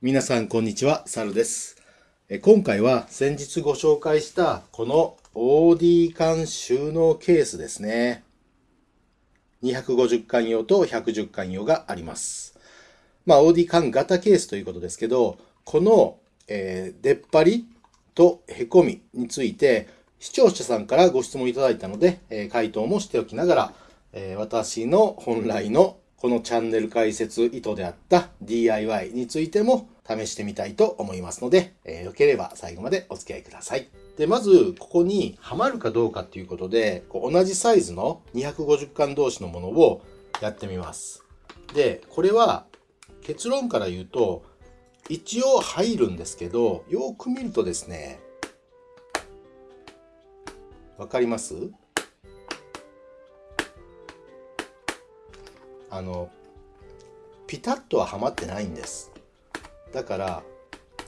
皆さんこんにちは、サルです。今回は先日ご紹介したこの OD 缶収納ケースですね。250缶用と110缶用があります。まあ OD 缶型ケースということですけど、この、えー出っ張りとへこみについて視聴者さんからご質問いただいたので、えー回答もしておきながら、えー私の本来のこのチャンネル解説意図であった DIY についても試してみたいと思いますので、えーよければ最後までお付き合いください。で、まず、ここにはまるかどうかっていうことで、こう同じサイズの250巻同士のものをやってみます。で、これは結論から言うと、一応入るんですけど、よく見るとですね、わかります？あの、ピタッとははまってないんです。だから、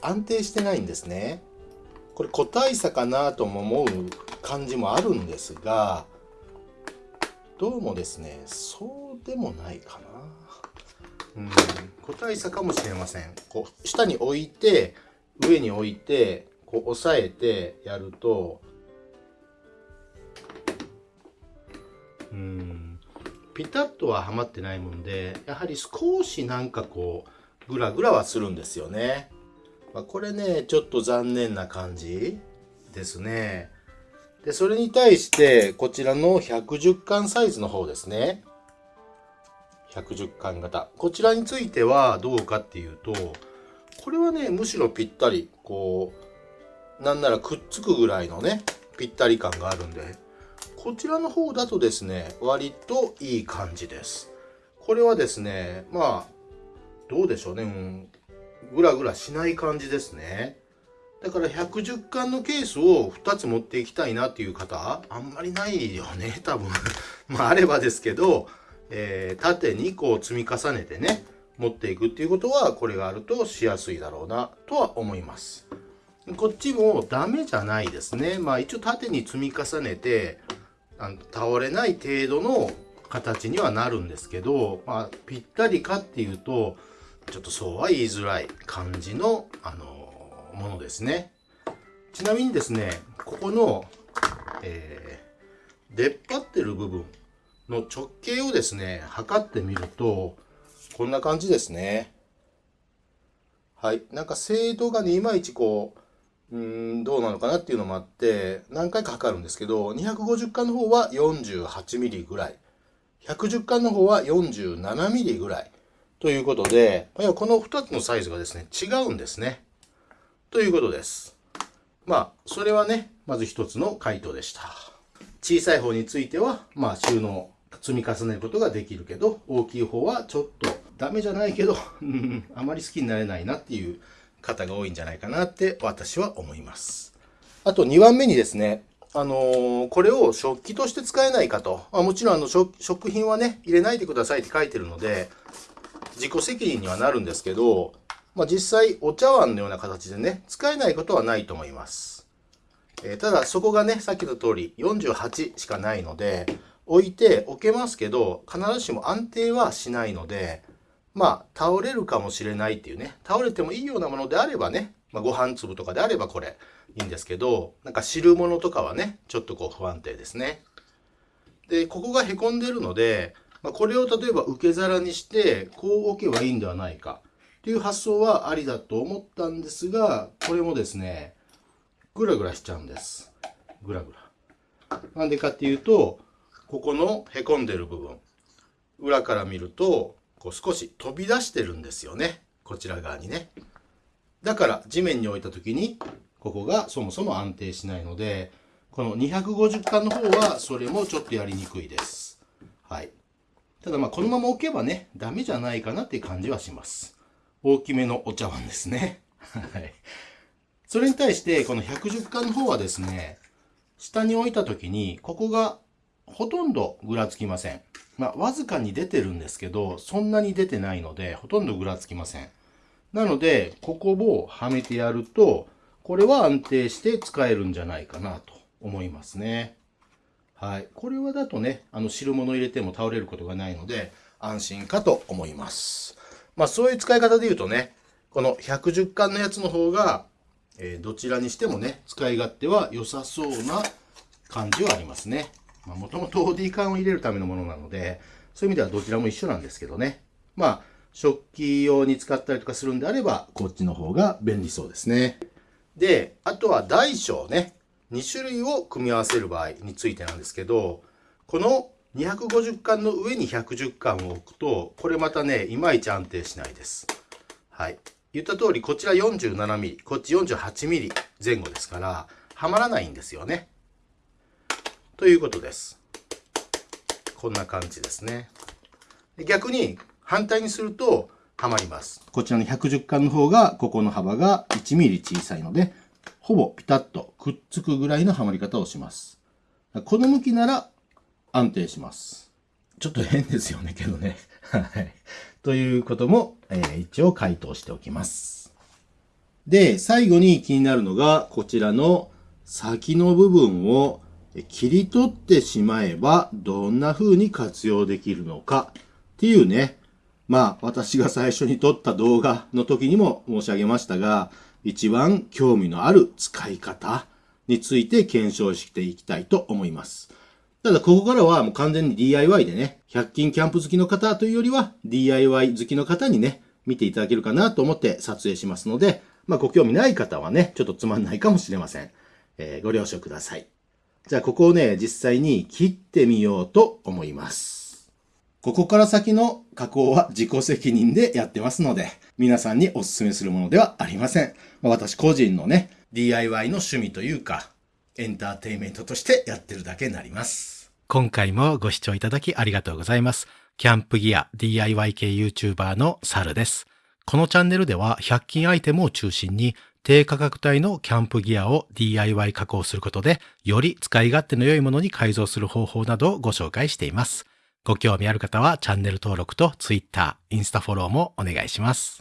安定してないんですね。これ個体差かなとも思う感じもあるんですが、どうもですね、そうでもないかな。うん、個体差かもしれません。こう、下に置いて、上に置いて、こう押さえてやると、うん、ピタッとははまってないもんで、やはり少しなんかこう、グラグラはするんですよね。まあ、これね、ちょっと残念な感じですね。で、それに対して、こちらの110巻サイズの方ですね。110巻型。こちらについてはどうかっていうと、これはね、むしろぴったり、こう、なんならくっつくぐらいのね、ぴったり感があるんで、こちらの方だとですね、割といい感じです。これはですね、まあ、どうでしょうね、うん、ぐらぐらしない感じですね。だから110巻のケースを2つ持っていきたいなっていう方、あんまりないよね、多分。まあ、あればですけど、えー縦にこう積み重ねてね、持っていくっていうことは、これがあるとしやすいだろうな、とは思います。こっちもダメじゃないですね。まあ一応縦に積み重ねて、あの倒れない程度の形にはなるんですけど、まあぴったりかっていうと、ちょっとそうは言いづらい感じの、あのものですね。ちなみにですね、ここの、えー出っ張ってる部分の直径をですね、測ってみると、こんな感じですね。はい。なんか精度がね、いまいちこう、うん、どうなのかなっていうのもあって、何回か測るんですけど、250巻の方は48ミリぐらい。110巻の方は47ミリぐらい。ということで、この2つのサイズがですね、違うんですね。ということです。まあ、それはね、まず一つの回答でした。小さい方については、まあ、収納、積み重ねることができるけど、大きい方はちょっとダメじゃないけど、あまり好きになれないなっていう方が多いんじゃないかなって私は思います。あと2番目にですね、あのーこれを食器として使えないかと。まあ、もちろんあの食食品はね、入れないでくださいって書いてるので、自己責任にはなるんですけど、まあ、実際お茶碗のような形でね、使えないことはないと思います。えーただそこがね、さっき言った通り48しかないので、置いて置けますけど、必ずしも安定はしないので、まあ、倒れるかもしれないっていうね、倒れてもいいようなものであればね、まあ、ご飯粒とかであればこれいいんですけど、なんか汁物とかはね、ちょっとこう不安定ですね。で、ここがへこんでるので、まあ、これを例えば受け皿にして、こう置けばいいんではないかっていう発想はありだと思ったんですが、これもですね、ぐらぐらしちゃうんです。ぐらぐら。なんでかっていうと、ここのへこんでる部分、裏から見ると、こう少し飛び出してるんですよね。こちら側にね。だから地面に置いた時に、ここがそもそも安定しないので、この250巻の方はそれもちょっとやりにくいです。はい。ただまあこのまま置けばね、ダメじゃないかなっていう感じはします。大きめのお茶碗ですね。はい。それに対して、この110巻の方はですね、下に置いた時に、ここがほとんどぐらつきません。まあ、わずかに出てるんですけど、そんなに出てないので、ほとんどぐらつきません。なので、ここをはめてやると、これは安定して使えるんじゃないかなと思いますね。はい。これはだとね、あの汁物入れても倒れることがないので、安心かと思います。まあそういう使い方で言うとね、この110巻のやつの方が、えー、どちらにしてもね、使い勝手は良さそうな感じはありますね。ま、もともと OD 缶を入れるためのものなので、そういう意味ではどちらも一緒なんですけどね。まあ、食器用に使ったりとかするんであれば、こっちの方が便利そうですね。で、あとは大小ね。2種類を組み合わせる場合についてなんですけど、この250巻の上に110巻を置くと、これまたね、いまいち安定しないです。はい。言った通り、こちら 47mm、こっち 48mm 前後ですから、はまらないんですよね。ということです。こんな感じですね。逆に反対にするとはまります。こちらの110巻の方が、ここの幅が 1mm 小さいので、ほぼピタッとくっつくぐらいのはまり方をします。この向きなら安定します。ちょっと変ですよね、けどね。はい。ということも、えー、一応回答しておきます。で、最後に気になるのが、こちらの先の部分を切り取ってしまえばどんな風に活用できるのかっていうね。まあ私が最初に撮った動画の時にも申し上げましたが、一番興味のある使い方について検証していきたいと思います。ただここからはもう完全に DIY でね、100均キャンプ好きの方というよりは DIY 好きの方にね、見ていただけるかなと思って撮影しますので、まあご興味ない方はね、ちょっとつまんないかもしれません。えー、ご了承ください。じゃあここをね、実際に切ってみようと思います。ここから先の加工は自己責任でやってますので、皆さんにお勧めするものではありません。まあ、私個人のね、DIY の趣味というか、エンターテイメントとしてやってるだけになります。今回もご視聴いただきありがとうございます。キャンプギア DIY 系 YouTuber のサルです。このチャンネルでは100均アイテムを中心に低価格帯のキャンプギアを DIY 加工することで、より使い勝手の良いものに改造する方法などをご紹介しています。ご興味ある方はチャンネル登録と Twitter、インスタフォローもお願いします。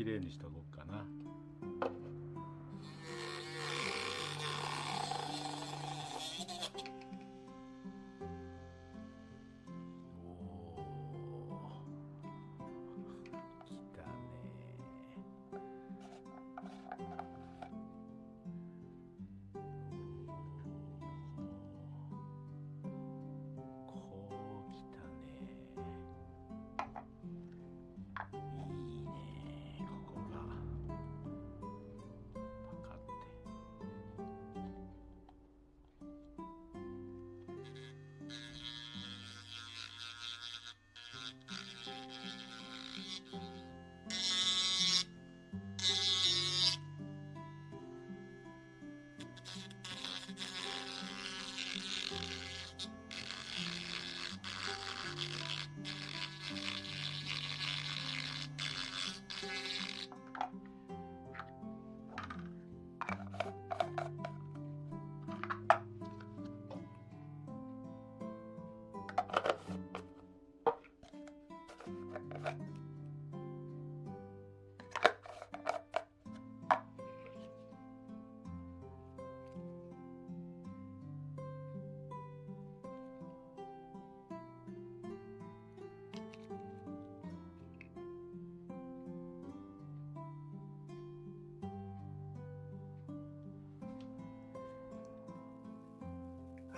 綺麗にしたぞ。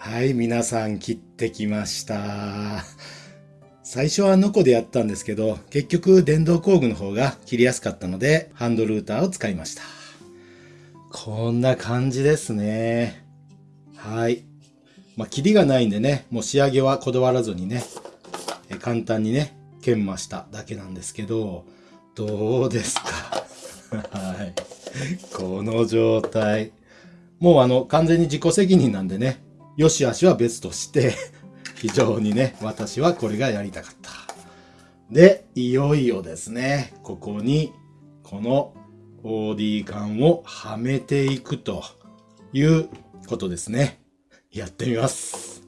はい、皆さん切ってきました。最初はノコでやったんですけど、結局電動工具の方が切りやすかったので、ハンドルーターを使いました。こんな感じですね。はい。まあ、切りがないんでね、もう仕上げはこだわらずにね、え簡単にね、研磨しただけなんですけど、どうですか？はい。この状態。もうあの、完全に自己責任なんでね、よしあしは別として 非常にね、私はこれがやりたかった。で、いよいよですね、ここに、この OD 管をはめていくということですね。やってみます。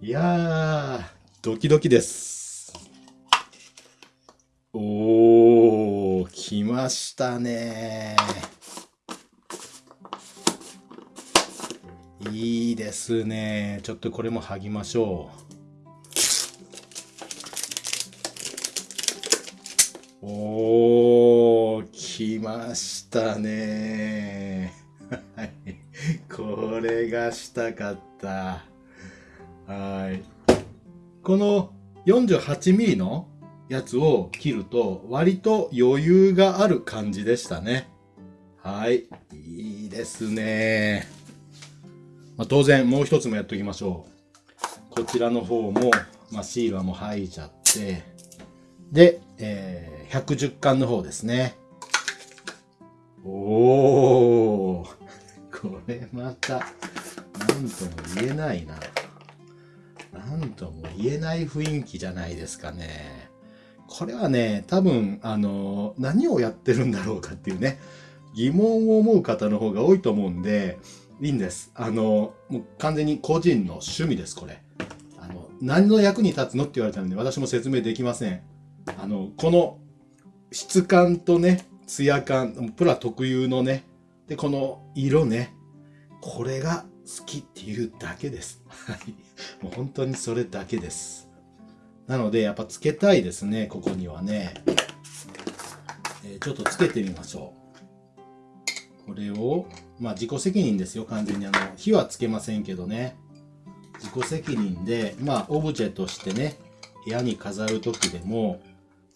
いやー、ドキドキです。おー、来ましたねいいですね。ちょっとこれも剥ぎましょう。おー、来ましたね。はい。これがしたかった。はい。この 48mm のやつを切ると割と余裕がある感じでしたね。はい。いいですね。まあ、当然もう一つもやっておきましょう。こちらの方も、まあ、シールはもう剥いちゃって、で、えー、110巻の方ですね。おー、これまた、なんとも言えないな。なんとも言えない雰囲気じゃないですかね。これはね、多分、あの、何をやってるんだろうかっていうね、疑問を思う方の方が多いと思うんで、いいんです。あの、もう完全に個人の趣味です、これ。あの、何の役に立つのって言われたので、私も説明できません。あの、この質感とね、ツヤ感、プラ特有のね、で、この色ね、これが好きっていうだけです。はい。もう本当にそれだけです。なので、やっぱつけたいですね、ここにはね。えー、ちょっとつけてみましょう。これを、まあ自己責任ですよ、完全に。あの、火はつけませんけどね。自己責任で、まあオブジェとしてね、部屋に飾るときでも、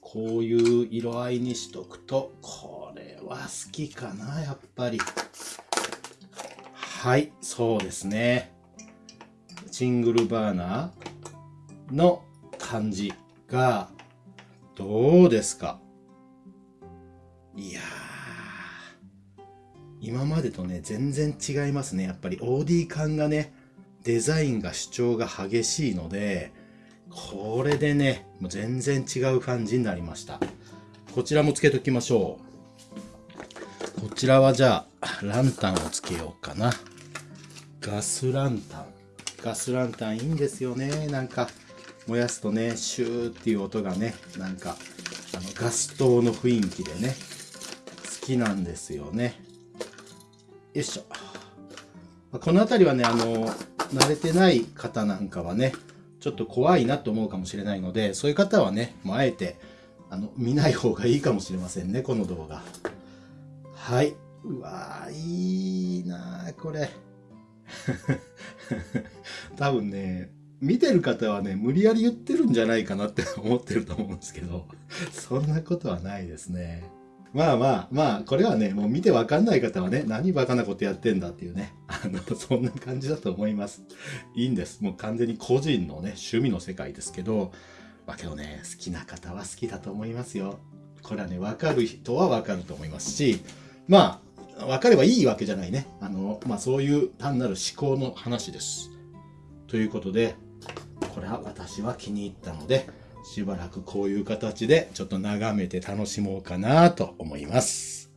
こういう色合いにしとくと、これは好きかな、やっぱり。はい、そうですね。シングルバーナーの感じが、どうですか？いやー。今までとね、全然違いますね。やっぱり OD 感がね、デザインが主張が激しいので、これでね、もう全然違う感じになりました。こちらもつけときましょう。こちらはじゃあ、ランタンをつけようかな。ガスランタン。ガスランタンいいんですよね。なんか、燃やすとね、シューっていう音がね、なんか、あの、ガス灯の雰囲気でね、好きなんですよね。よいしょ。この辺りはね、あの、慣れてない方なんかはね、ちょっと怖いなと思うかもしれないので、そういう方はね、もうあえて、あの、見ない方がいいかもしれませんね、この動画。はい。うわー、いいなこれ。多分ね、見てる方はね、無理やり言ってるんじゃないかなって思ってると思うんですけど、そんなことはないですね。まあまあまあ、これはね、もう見てわかんない方はね、何バカなことやってんだっていうね、あの、そんな感じだと思います。いいんです。もう完全に個人のね、趣味の世界ですけど、まあけどね、好きな方は好きだと思いますよ。これはね、わかる人はわかると思いますし、まあ、わかればいいわけじゃないね。あの、まあそういう単なる思考の話です。ということで、これは私は気に入ったので、しばらくこういう形でちょっと眺めて楽しもうかなと思います。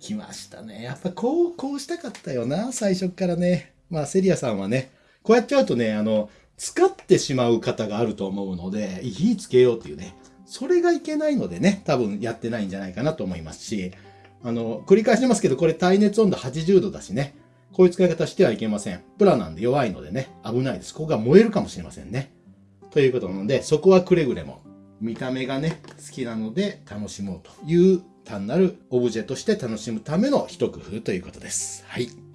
来ましたね。やっぱこう、こうしたかったよな、最初からね。まあ、セリアさんはね、こうやっちゃうとね、あの、使ってしまう方があると思うので、火つけようっていうね、それがいけないのでね、多分やってないんじゃないかなと思いますし、あの、繰り返してますけど、これ耐熱温度80度だしね、こういう使い方してはいけません。プラなんで弱いのでね、危ないです。ここが燃えるかもしれませんね。ということなので、そこはくれぐれも見た目がね、好きなので楽しもうという単なるオブジェとして楽しむための一工夫ということです。はい。